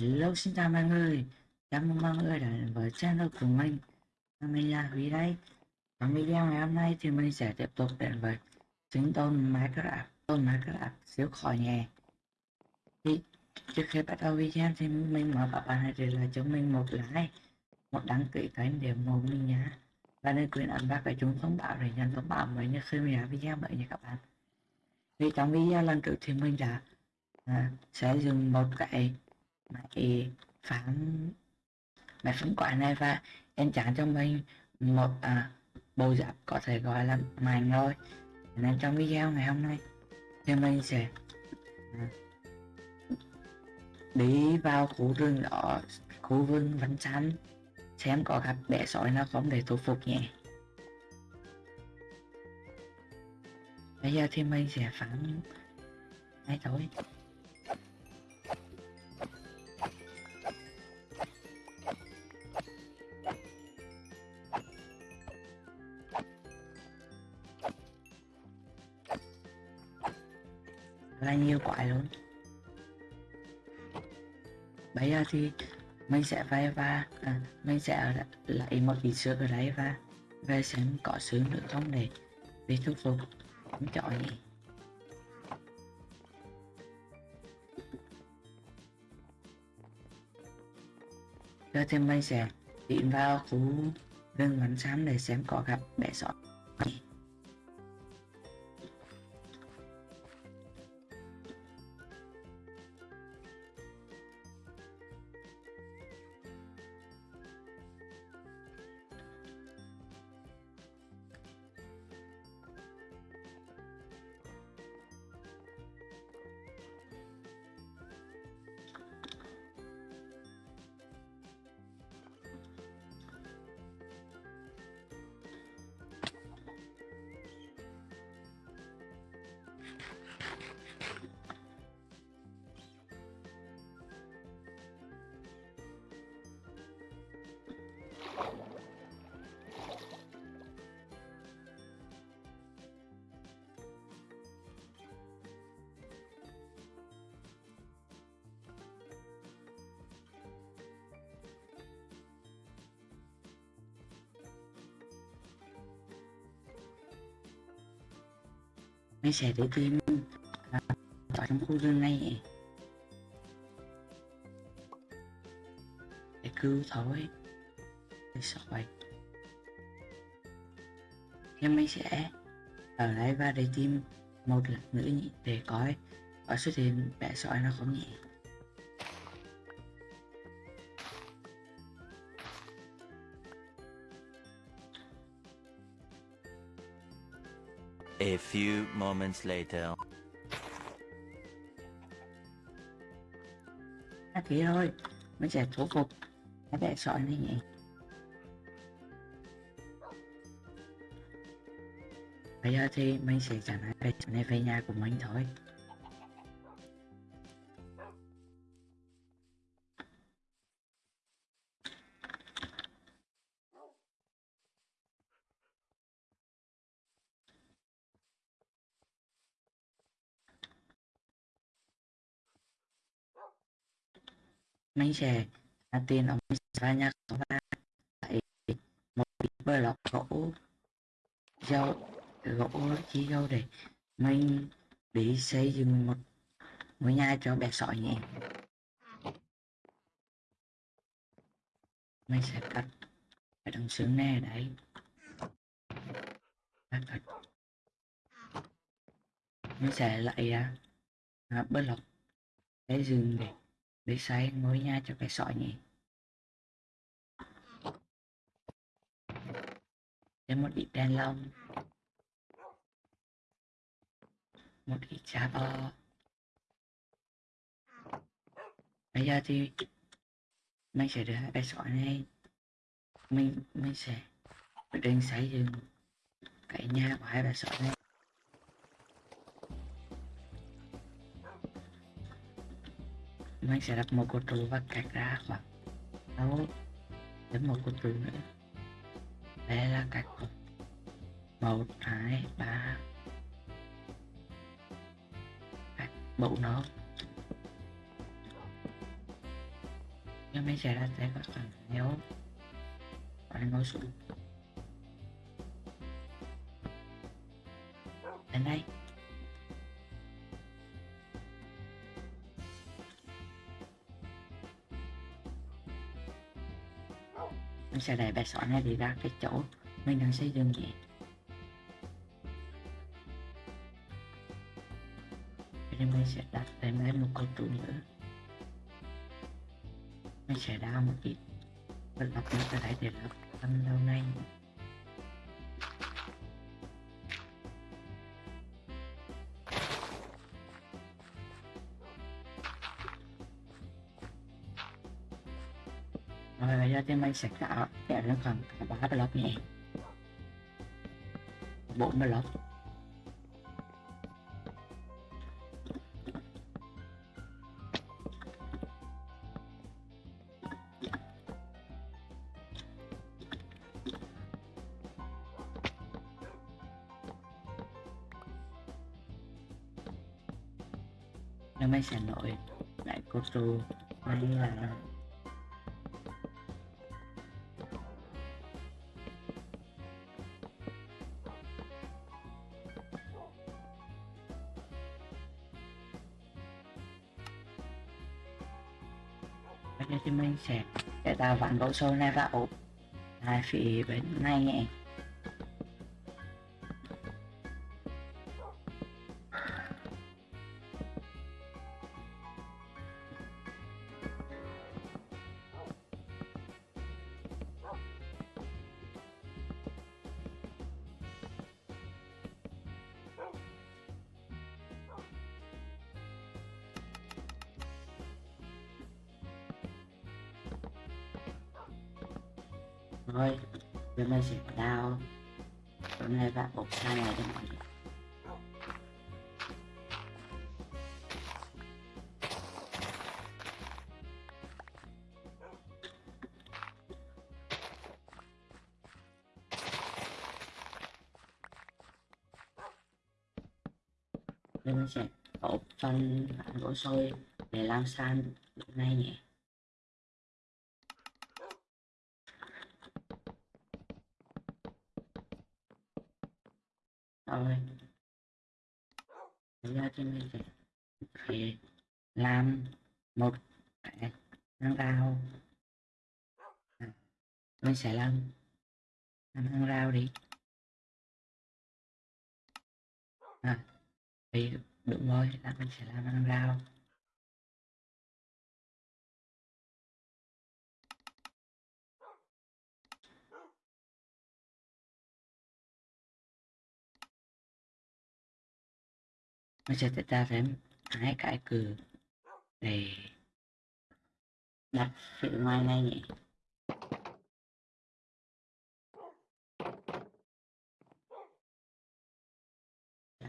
Hello xin chào mọi người. Chào mừng mọi người đến với channel của mình. Mình là Huy đây. Trong video ngày hôm nay thì mình sẽ tiếp tục đến với Chính tôn Minecraft Tôn Minecraft siêu khỏi nhẹ. Thì trước khi bắt đầu video thì mình mời các bạn hãy để lại cho mình một like Một đăng ký kênh để ủng hộ mình nhé Và đừng quên ấn vào cái chuông thông báo để nhận thông báo mới nhất khi mình ra video mới nha các bạn. Thì trong video lần trước thì mình đã à, sẽ dùng một cái máy phán mẹ phán quả này và em trả cho mình một à, bộ giáp có thể gọi là mạnh rồi. Nên trong video ngày hôm nay thì mình sẽ à, đi vào khu rừng đó khu vườn văn xanh xem có gặp bé sói nào không để thu phục nhé. Bây giờ thì mình sẽ phán ngay thôi? Là nhiều quái luôn bây giờ thì mình sẽ về và à, mình sẽ lấy một ít sữa ở đấy và về xem có sướng nữa không để đi thuyết phục không chọi nhỉ giờ thì mình sẽ tiến vào khu rừng bắn xám để xem có gặp bé sói. Mình sẽ để tìm à, ở trong khu rừng này. Để cứu thôi để sỏi nhưng mình sẽ ở lại và để tìm một lần nữa để coi. Có xuất hiện bé sỏi nó không nhỉ? A few moments later. À thế thôi, mình sẽ thủ phục cái bé sỏi này nhỉ. Bây giờ thì mình sẽ trả lại bé sỏi này về nhà của mình thôi. Mình sẽ là tiền ông ra nhà không ba tại một ít bơ lọc gỗ dâu gỗ chi dâu để mình để xây dựng một ngôi nhà cho bé sỏi nhỉ mình sẽ cắt cái đằng xương này đấy. Cắt cắt mình sẽ lại à, bớt lọc xây dựng để để xây mới nha cho cái sỏi nhỉ. Thêm một ít đèn lồng. Một ít giá bò. Bây giờ thì mình sẽ đưa cái sỏi này, mình mình sẽ quyết định xây dựng cái nhà của hai bà sỏi này. Mình sẽ đặt một cột trụ và cắt ra khoảng 6 đến một cột trụ nữa. Đây là cắt một, hai, ba. Cắt bộ nó. Nhưng mình sẽ ra sẽ có phần nếu bạn ngồi xuống. Đến đây. Mình sẽ đẩy bài sỏi này đi ra cái chỗ mình đang xây dựng vậy. thì mình sẽ đặt thêm lên một câu trụ nữa. Mình sẽ đào một ít. Và đặt nước cái đại để lập phần lâu nay rồi sẽ tạo kéo lên khoảng cả ba block nhé bốn block nếu mình sẽ nổi lại cô tru đây là bạn tạo gỗ sâu này vào ốp hai phía bên này. Nhé thôi giờ mình sẽ đào chỗ này và bột hai này cho mọi người. Nên mình sẽ ốp phần gỗ sôi để làm sàn lúc này nhỉ? Thôi bây giờ thì mình sẽ phải làm một cái hàng rào À, mình sẽ làm làm hàng rào đi. À thì đúng rồi là mình sẽ làm hàng rào mà sẽ chúng ta phải hái cái cửa để đặt sự ngoài này nhỉ.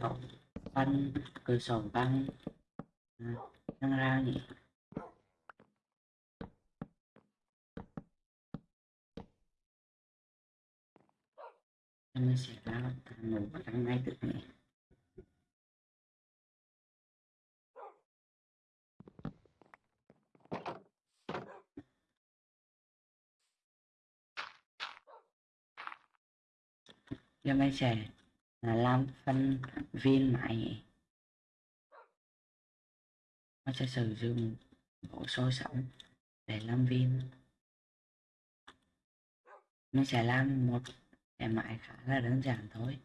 Đó, phân cửa sổ băng à, năng ra nhỉ. Mình sẽ ra một trong ngay tự nhỉ. Cho mấy sẽ là làm phân viên mãi nó sẽ sử dụng bộ số sẵn để làm viên. Mình sẽ làm một cái mãi khá là đơn giản thôi.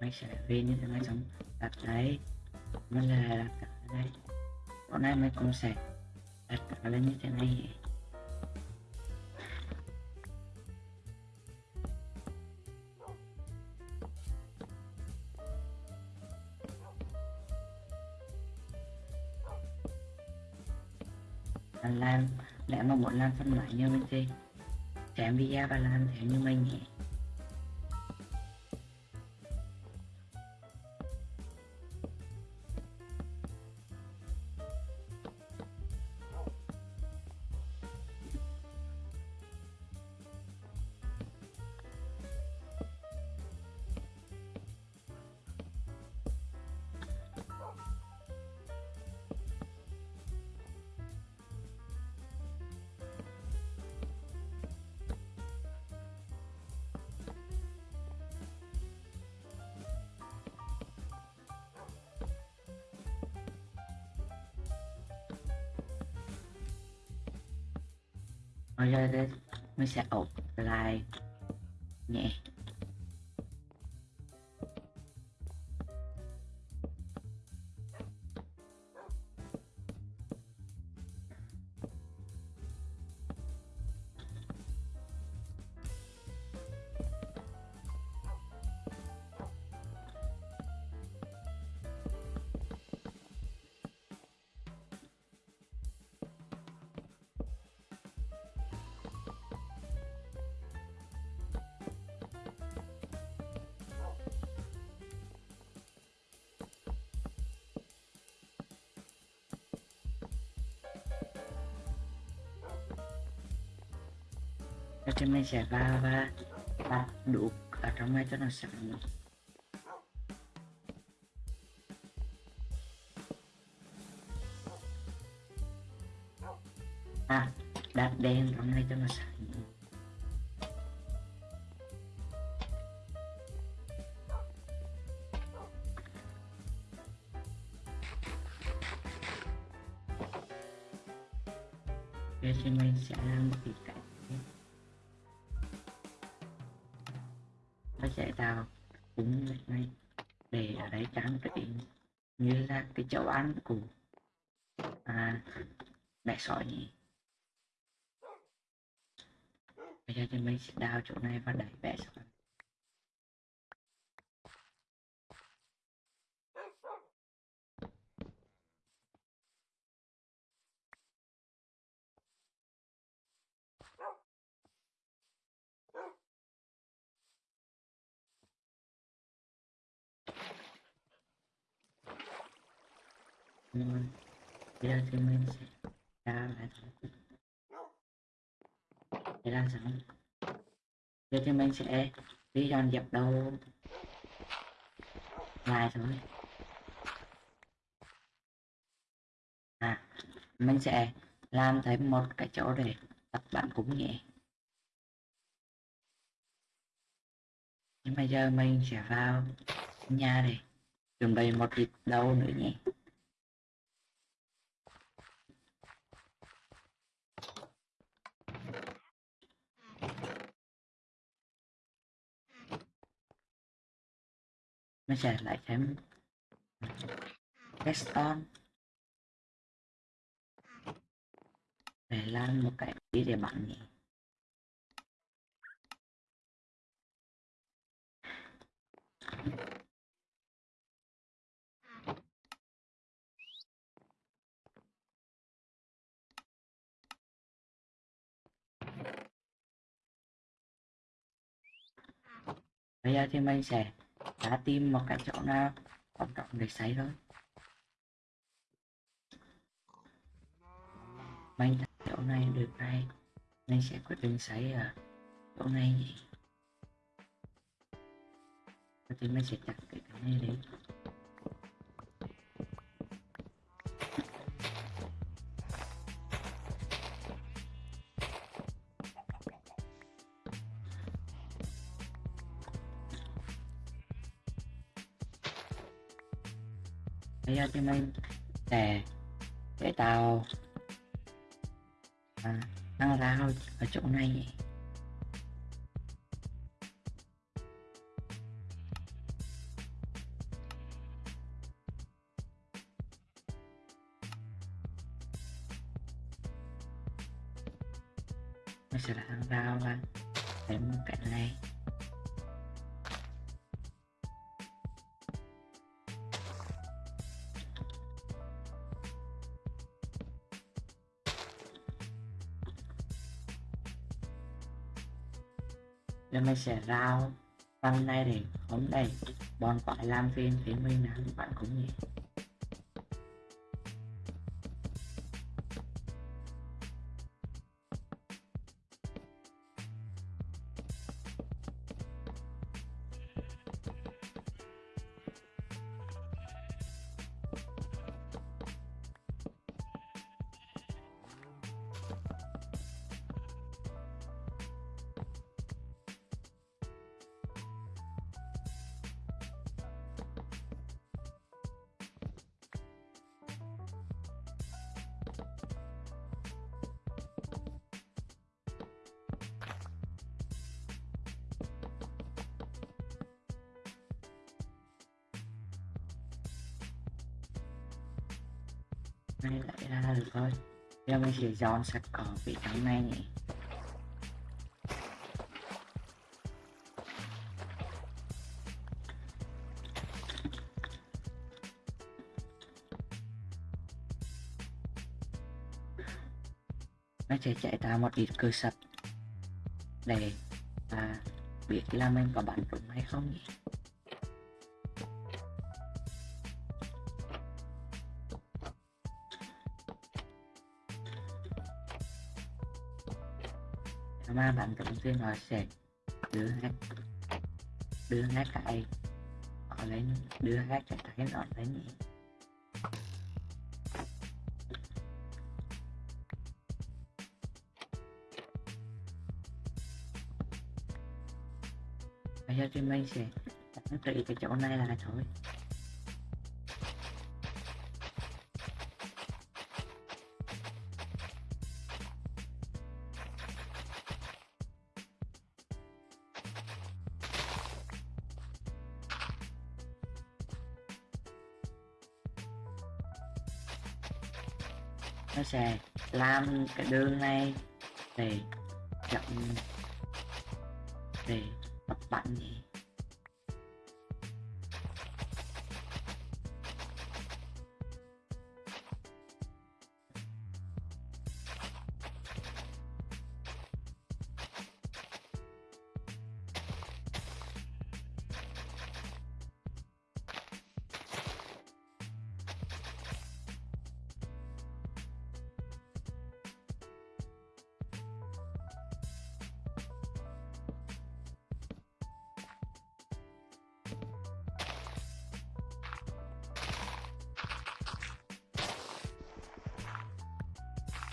Máy sẽ về như thế này xong đặt đấy mình là đặt cả đây bọn này mình cũng sẽ đặt cả lên như thế này. Làm lẽ mà muốn làm phân loại như mình thì xem video và làm theo như mình nhỉ? Sẽ ốp lại nhẹ. Cho mình sẽ vào và đặt đủ ở trong này cho nó sẵn à đặt đèn trong này cho nó sẵn Rồi thì mình sẽ làm một cái cách cũng này để ở đấy trang trí như là cái chỗ ăn của à, mẹ sỏi nhỉ? Bây giờ thì mình sẽ đào chỗ này và đẩy mẹ sỏi. Bây giờ thì mình sẽ đào lại để làm sao giờ thì mình sẽ đi dọn dẹp đầu lại thôi à mình sẽ làm thêm một cái chỗ để tập bạn cũng nhẹ nhưng bây giờ mình sẽ vào nhà để chuẩn bị một dịp đâu nữa nhé mình sẽ lại thêm redstone để lan một cái gì để bạn nhỉ? Bây giờ thì mình sẽ đã tìm một cái chỗ nào quan trọng để xây thôi mình thấy chỗ này được đây, mình sẽ quyết định xây ở chỗ này nhỉ thì mình sẽ chặt cái cái này đi. Bây giờ thì mình sẽ để tạo à, năng ra ở chỗ này. Nhỉ sẽ sẽ thằng rao và để mua cái này. Mình sẽ rao. Phần nay để hôm nay bọn phải làm phim thì mình nào bạn cũng nhỉ Này lại ra được thôi. Giờ mình sẽ dọn sạch cỏ vị trắng này nhỉ. Nó sẽ chạy ra một ít cơ sập để à, biết là mình có bắn trúng hay không nhỉ? Nếu mà bắn trúng thì nó sẽ đưa hết đưa hết cái nó lên đưa hết cái cái nó lên nhỉ bây giờ thì mình sẽ đánh trị cái chỗ này là thôi. Nó sẽ làm cái đường này để chậm để tập bắn. gì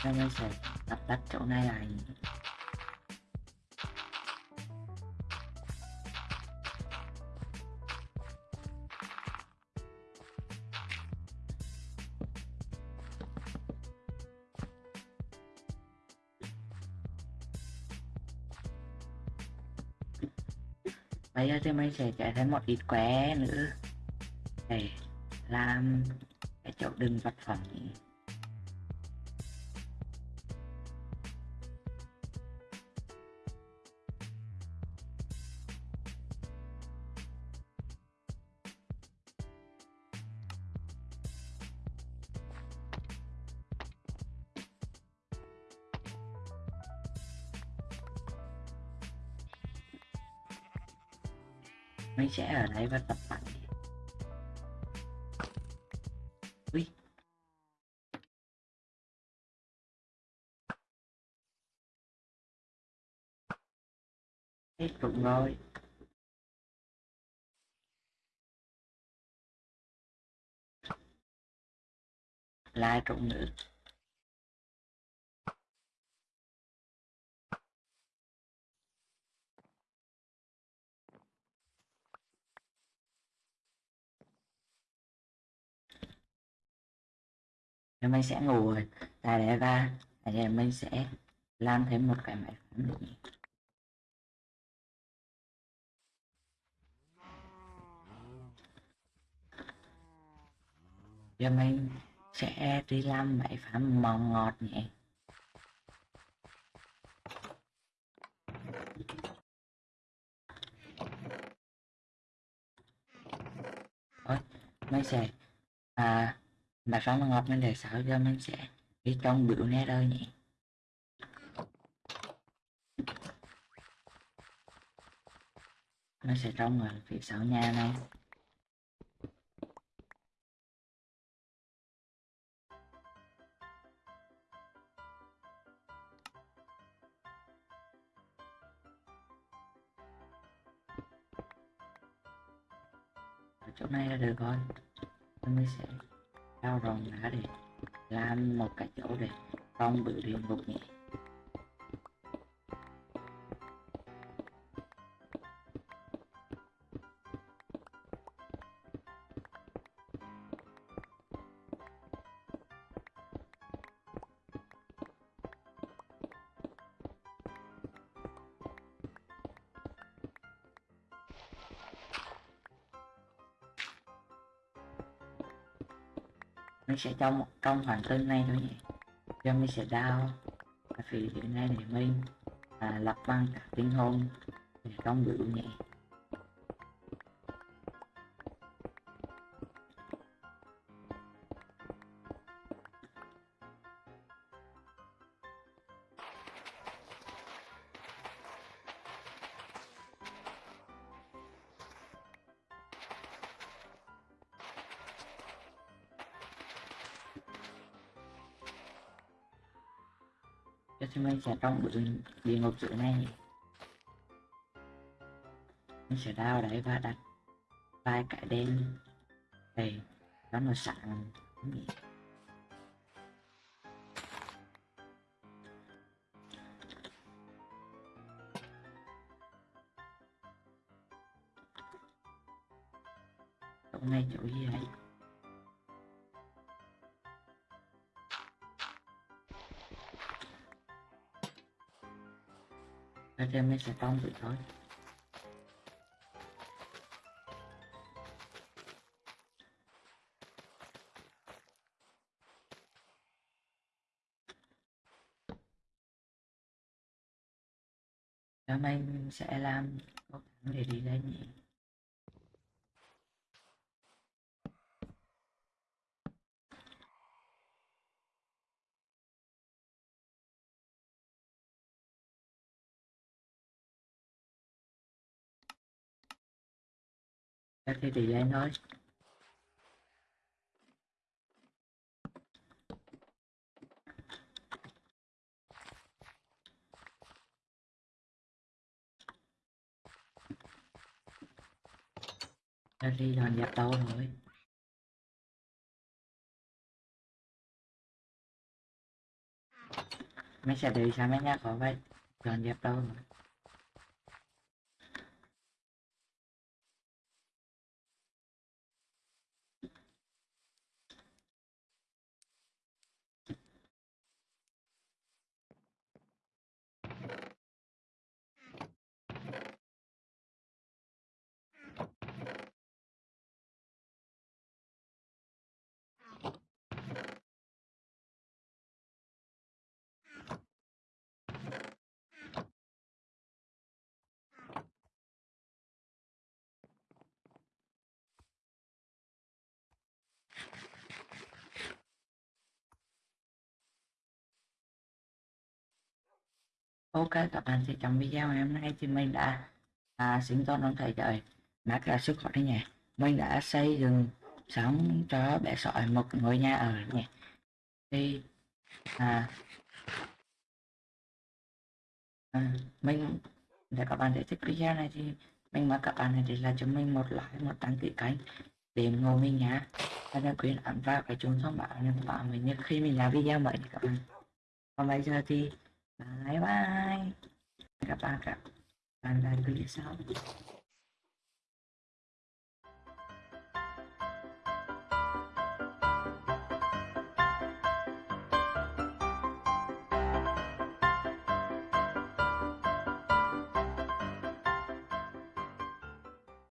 nên mình sẽ tập đặt chỗ này lại? Bây giờ thì mình sẽ chạy thêm một ít qué nữa. Để làm cái chỗ đựng vật phẩm. Mình sẽ ở đây và tập bắn ui. Hết rụng rồi lại rụng nữa. Rồi mình sẽ ngủ rồi tại để ra tại để mình sẽ làm thêm một cái máy phóng nữa. Nhỉ giờ mình sẽ đi làm máy phán mò ngọt nhỉ Ôi, mình sẽ à mà pháo ngọt mình để sao cho mình sẽ đi trong biểu nét ơi nhỉ. Nó sẽ trong ở phía sau nhà này chỗ này là được rồi. không bị lùng ngục nhẹ sẽ cho một trong khoảng cân này thôi nhé giờ sẽ đau. Vì hiện nay thì mình à, lập bằng các tiếng hôn để không bị nhẹ Dạ, anh sẽ trong bự địa ngục giữa này anh sẽ đào đấy và đặt vài cái đen đây nó sáng. Sẵn chỗ chỗ gì vậy anh em mới sẽ tông bự thôi Hôm nay mình sẽ làm có để đi lên nhỉ? Cho thì anh nói. Thôi đi dọn dẹp đâu rồi. Mấy xe đi sao mấy nhá, có vậy. Dọn dẹp đâu rồi. Ok các bạn thì trong video ngày hôm nay. Thì mình đã à, sinh tồn ông thầy trời mát ra sức khỏe nhỉ mình đã xây dựng sống cho bé sỏi một ngôi nhà ở nhỉ thì à, à mình để các bạn để thích video này thì mình mời các bạn hãy để lại cho mình một like một đăng ký kênh để ủng hộ mình nhá, và đừng quên ấn vào cái chuông thông báo để các bạn mình khi mình làm video mới các bạn. Còn bây giờ thì bye bye các bạn các bạn lại clip sau